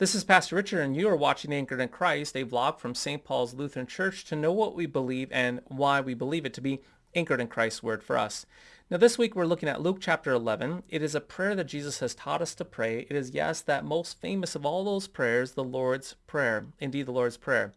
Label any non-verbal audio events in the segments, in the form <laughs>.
This is Pastor Richard, and you are watching Anchored in Christ, a vlog from St. Paul's Lutheran Church to know what we believe and why we believe it to be anchored in Christ's word for us. Now this week we're looking at Luke chapter 11. It is a prayer that Jesus has taught us to pray. It is, yes, that most famous of all those prayers, the Lord's Prayer. Indeed, the Lord's Prayer.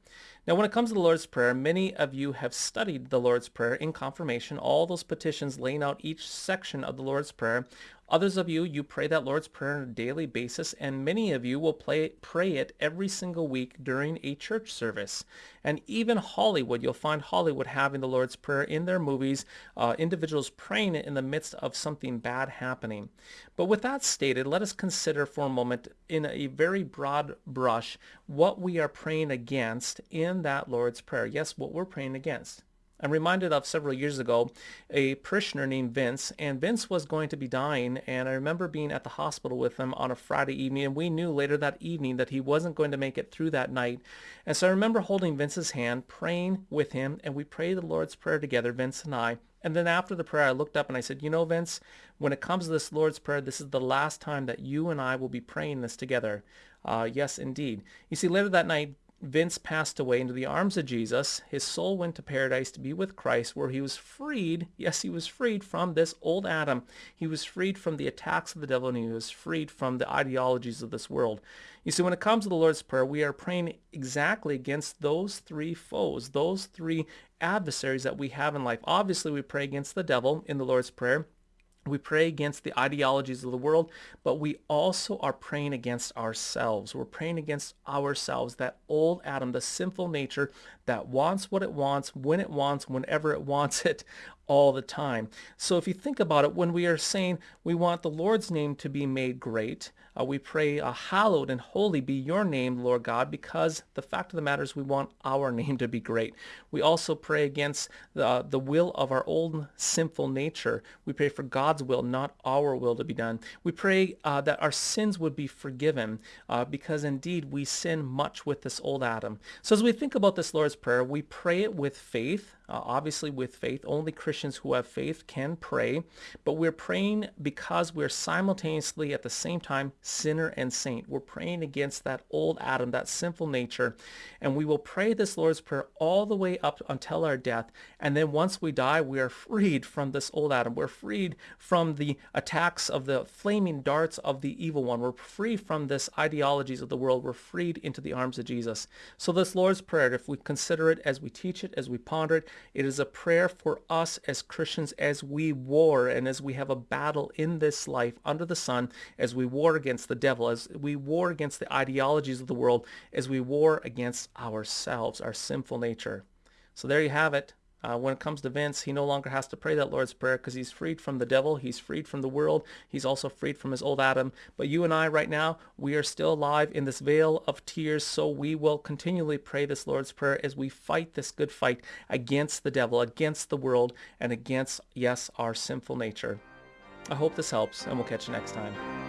Now when it comes to the Lord's Prayer, many of you have studied the Lord's Prayer in confirmation, all those petitions laying out each section of the Lord's Prayer. Others of you, you pray that Lord's Prayer on a daily basis, and many of you will play, pray it every single week during a church service. And even Hollywood, you'll find Hollywood having the Lord's Prayer in their movies, uh, individuals praying it in the midst of something bad happening. But with that stated, let us consider for a moment in a very broad brush what we are praying against in that Lord's Prayer. Yes, what we're praying against. I'm reminded of several years ago a parishioner named Vince, and Vince was going to be dying, and I remember being at the hospital with him on a Friday evening, and we knew later that evening that he wasn't going to make it through that night. And so I remember holding Vince's hand, praying with him, and we prayed the Lord's Prayer together, Vince and I. And then after the prayer, I looked up and I said, you know, Vince, when it comes to this Lord's Prayer, this is the last time that you and I will be praying this together. Uh, yes, indeed. You see, later that night, Vince passed away into the arms of Jesus. His soul went to paradise to be with Christ where he was freed. Yes, he was freed from this old Adam. He was freed from the attacks of the devil and he was freed from the ideologies of this world. You see, when it comes to the Lord's Prayer, we are praying exactly against those three foes, those three adversaries that we have in life. Obviously, we pray against the devil in the Lord's Prayer. We pray against the ideologies of the world, but we also are praying against ourselves. We're praying against ourselves, that old Adam, the sinful nature that wants what it wants, when it wants, whenever it wants it, all the time. So if you think about it, when we are saying we want the Lord's name to be made great, uh, we pray, uh, hallowed and holy be your name, Lord God, because the fact of the matter is we want our <laughs> name to be great. We also pray against the, the will of our old sinful nature. We pray for God's will, not our will to be done. We pray uh, that our sins would be forgiven uh, because indeed we sin much with this old Adam. So as we think about this Lord's Prayer, we pray it with faith, uh, obviously with faith. Only Christians who have faith can pray, but we're praying because we're simultaneously at the same time sinner and saint. We're praying against that old Adam, that sinful nature, and we will pray this Lord's Prayer all the way up until our death. And then once we die, we are freed from this old Adam. We're freed from the attacks of the flaming darts of the evil one. We're free from this ideologies of the world. We're freed into the arms of Jesus. So this Lord's Prayer, if we consider it as we teach it, as we ponder it, it is a prayer for us as Christians as we war and as we have a battle in this life under the sun, as we war against the devil, as we war against the ideologies of the world, as we war against ourselves, our sinful nature. So there you have it. Uh, when it comes to Vince, he no longer has to pray that Lord's Prayer because he's freed from the devil. He's freed from the world. He's also freed from his old Adam. But you and I right now, we are still alive in this vale of tears. So we will continually pray this Lord's Prayer as we fight this good fight against the devil, against the world, and against, yes, our sinful nature. I hope this helps, and we'll catch you next time.